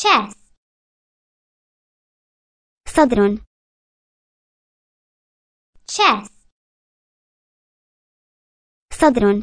chest صدر chest صدر